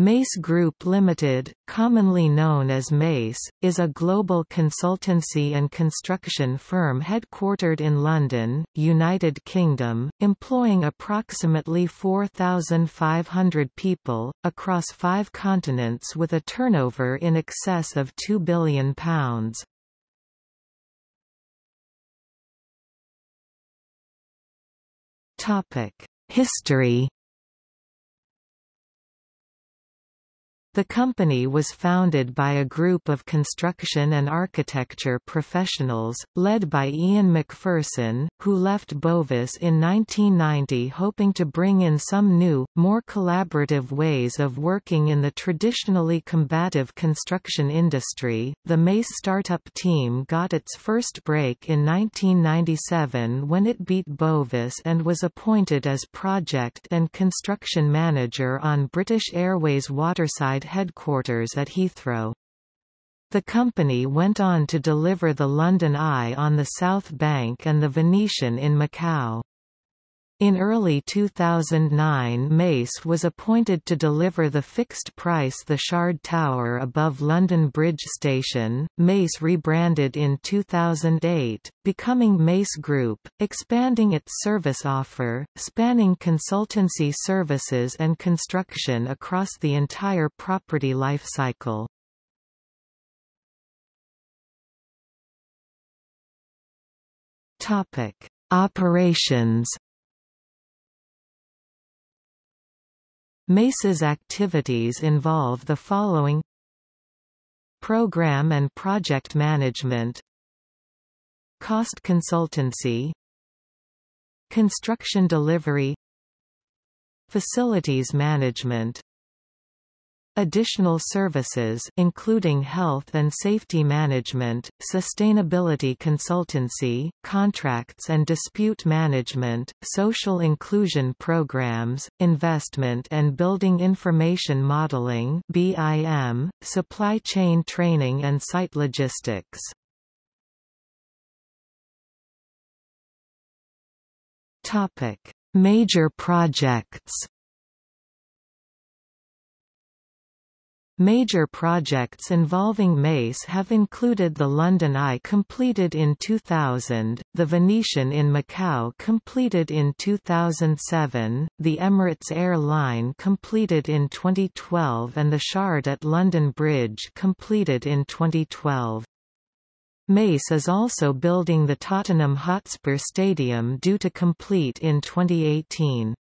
Mace Group Limited, commonly known as Mace, is a global consultancy and construction firm headquartered in London, United Kingdom, employing approximately 4,500 people, across five continents with a turnover in excess of £2 billion. History The company was founded by a group of construction and architecture professionals, led by Ian McPherson, who left Bovis in 1990 hoping to bring in some new, more collaborative ways of working in the traditionally combative construction industry. The Mace startup team got its first break in 1997 when it beat Bovis and was appointed as project and construction manager on British Airways waterside headquarters at Heathrow. The company went on to deliver the London Eye on the South Bank and the Venetian in Macau. In early 2009 Mace was appointed to deliver the fixed-price The Shard Tower above London Bridge Station. Mace rebranded in 2008, becoming Mace Group, expanding its service offer, spanning consultancy services and construction across the entire property life cycle. Operations Mace's activities involve the following. Program and project management. Cost consultancy. Construction delivery. Facilities management Additional services including health and safety management, sustainability consultancy, contracts and dispute management, social inclusion programs, investment and building information modeling (BIM), supply chain training and site logistics. Topic: Major projects. Major projects involving Mace have included the London Eye completed in 2000, the Venetian in Macau completed in 2007, the Emirates Air Line completed in 2012 and the Shard at London Bridge completed in 2012. Mace is also building the Tottenham Hotspur Stadium due to complete in 2018.